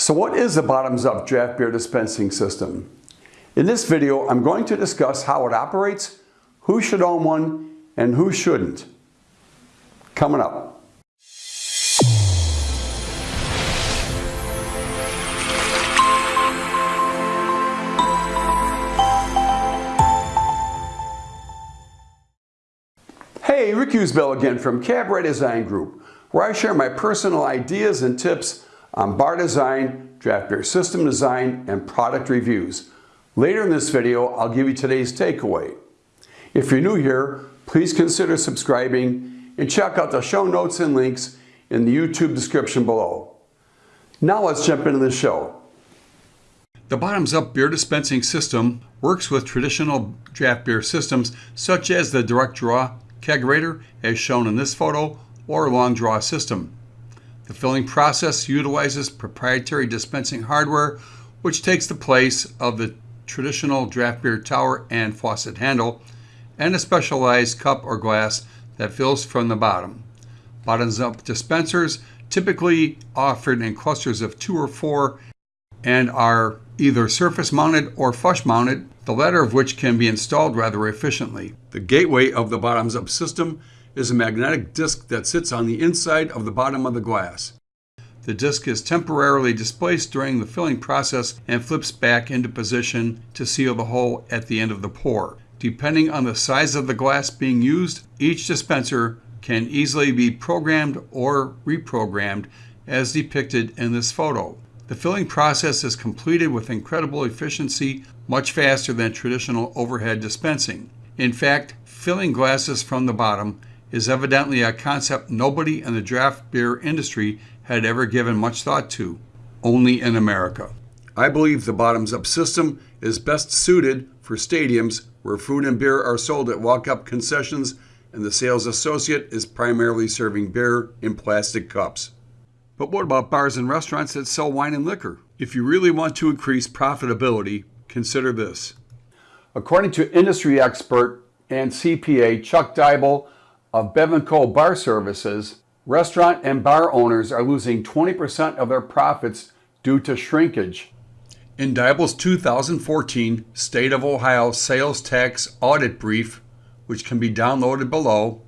So what is the bottoms-up draft beer dispensing system? In this video, I'm going to discuss how it operates, who should own one, and who shouldn't. Coming up. Hey, Rick Usbell again from Cabaret Design Group, where I share my personal ideas and tips on bar design, draft beer system design, and product reviews. Later in this video, I'll give you today's takeaway. If you're new here, please consider subscribing and check out the show notes and links in the YouTube description below. Now let's jump into the show. The bottoms-up beer dispensing system works with traditional draft beer systems such as the direct draw kegerator as shown in this photo or long draw system. The filling process utilizes proprietary dispensing hardware, which takes the place of the traditional draft beer tower and faucet handle, and a specialized cup or glass that fills from the bottom. Bottoms up dispensers typically offered in clusters of two or four and are either surface mounted or flush mounted, the latter of which can be installed rather efficiently. The gateway of the bottoms up system is a magnetic disc that sits on the inside of the bottom of the glass. The disc is temporarily displaced during the filling process and flips back into position to seal the hole at the end of the pour. Depending on the size of the glass being used, each dispenser can easily be programmed or reprogrammed as depicted in this photo. The filling process is completed with incredible efficiency, much faster than traditional overhead dispensing. In fact, filling glasses from the bottom is evidently a concept nobody in the draft beer industry had ever given much thought to, only in America. I believe the bottoms up system is best suited for stadiums where food and beer are sold at walk up concessions and the sales associate is primarily serving beer in plastic cups. But what about bars and restaurants that sell wine and liquor? If you really want to increase profitability, consider this. According to industry expert and CPA Chuck Dybel, of Bevinco Bar Services, restaurant and bar owners are losing 20% of their profits due to shrinkage. In Dybel's 2014 State of Ohio Sales Tax Audit Brief, which can be downloaded below,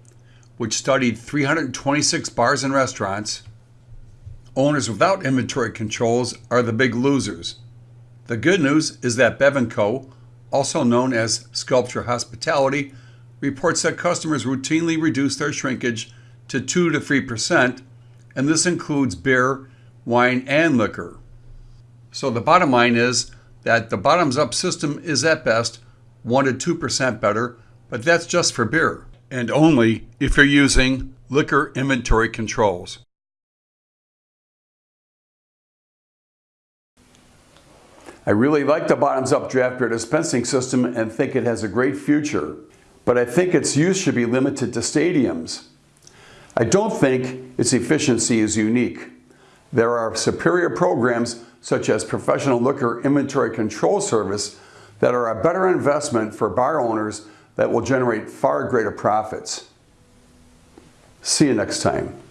which studied 326 bars and restaurants, owners without inventory controls are the big losers. The good news is that Bevinco, also known as Sculpture Hospitality, reports that customers routinely reduce their shrinkage to 2 to 3%, and this includes beer, wine, and liquor. So the bottom line is that the bottoms up system is at best 1 to 2% better, but that's just for beer, and only if you're using liquor inventory controls. I really like the bottoms up draft beer dispensing system and think it has a great future but I think its use should be limited to stadiums. I don't think its efficiency is unique. There are superior programs such as Professional Liquor Inventory Control Service that are a better investment for bar owners that will generate far greater profits. See you next time.